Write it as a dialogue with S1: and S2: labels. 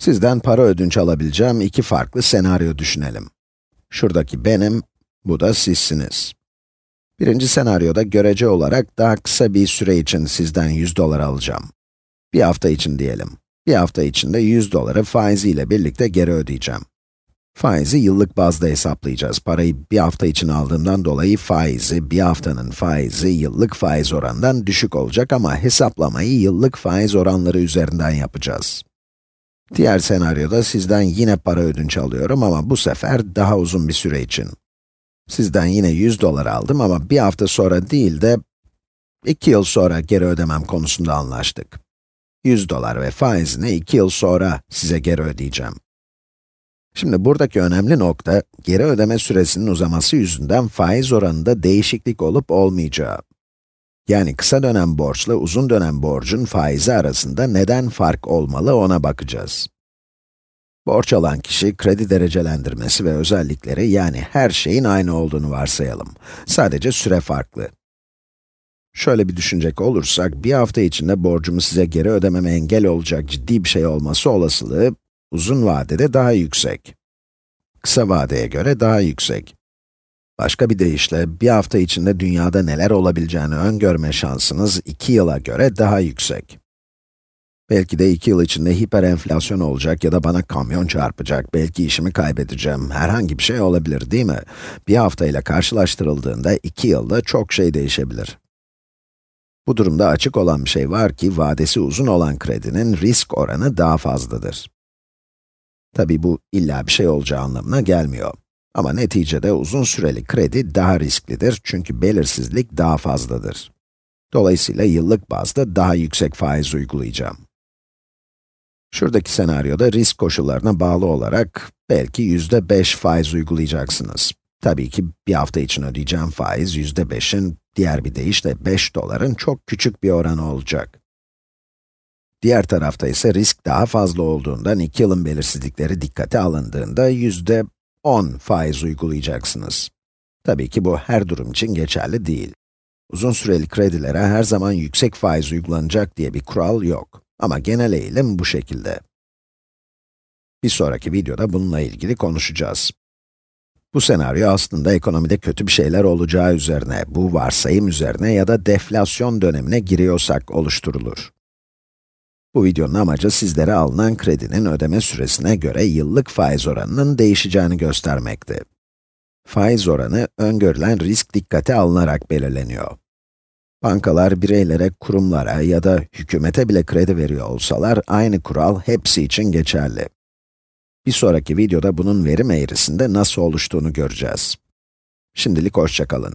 S1: Sizden para ödünç alabileceğim iki farklı senaryo düşünelim. Şuradaki benim, bu da sizsiniz. Birinci senaryoda görece olarak daha kısa bir süre için sizden 100 dolar alacağım. Bir hafta için diyelim. Bir hafta içinde 100 doları faiziyle birlikte geri ödeyeceğim. Faizi yıllık bazda hesaplayacağız. Parayı bir hafta için aldığımdan dolayı faizi, bir haftanın faizi yıllık faiz oranından düşük olacak ama hesaplamayı yıllık faiz oranları üzerinden yapacağız. Diğer senaryoda sizden yine para ödünç alıyorum ama bu sefer daha uzun bir süre için. Sizden yine 100 dolar aldım ama bir hafta sonra değil de 2 yıl sonra geri ödemem konusunda anlaştık. 100 dolar ve faizini 2 yıl sonra size geri ödeyeceğim. Şimdi buradaki önemli nokta, geri ödeme süresinin uzaması yüzünden faiz oranında değişiklik olup olmayacağı. Yani kısa dönem borçla uzun dönem borcun faizi arasında neden fark olmalı ona bakacağız. Borç alan kişi, kredi derecelendirmesi ve özellikleri yani her şeyin aynı olduğunu varsayalım. Sadece süre farklı. Şöyle bir düşünecek olursak, bir hafta içinde borcumu size geri ödememe engel olacak ciddi bir şey olması olasılığı, uzun vadede daha yüksek. Kısa vadeye göre daha yüksek. Başka bir deyişle, bir hafta içinde dünyada neler olabileceğini öngörme şansınız, iki yıla göre daha yüksek. Belki de iki yıl içinde hiperenflasyon olacak ya da bana kamyon çarpacak, belki işimi kaybedeceğim, herhangi bir şey olabilir değil mi? Bir hafta ile karşılaştırıldığında iki yılda çok şey değişebilir. Bu durumda açık olan bir şey var ki, vadesi uzun olan kredinin risk oranı daha fazladır. Tabi bu illa bir şey olacağı anlamına gelmiyor. Ama neticede uzun süreli kredi daha risklidir çünkü belirsizlik daha fazladır. Dolayısıyla yıllık bazda daha yüksek faiz uygulayacağım. Şuradaki senaryoda risk koşullarına bağlı olarak belki yüzde beş faiz uygulayacaksınız. Tabii ki bir hafta için ödeyeceğim faiz yüzde beşin, diğer bir deyişle 5 doların çok küçük bir oranı olacak. Diğer tarafta ise risk daha fazla olduğundan 2 yılın belirsizlikleri dikkate alındığında yüzde 10 faiz uygulayacaksınız. Tabii ki bu her durum için geçerli değil. Uzun süreli kredilere her zaman yüksek faiz uygulanacak diye bir kural yok. Ama genel eğilim bu şekilde. Bir sonraki videoda bununla ilgili konuşacağız. Bu senaryo aslında ekonomide kötü bir şeyler olacağı üzerine, bu varsayım üzerine ya da deflasyon dönemine giriyorsak oluşturulur. Bu videonun amacı sizlere alınan kredinin ödeme süresine göre yıllık faiz oranının değişeceğini göstermekti. Faiz oranı, öngörülen risk dikkate alınarak belirleniyor. Bankalar bireylere, kurumlara ya da hükümete bile kredi veriyor olsalar, aynı kural hepsi için geçerli. Bir sonraki videoda bunun verim eğrisinde nasıl oluştuğunu göreceğiz. Şimdilik hoşçakalın.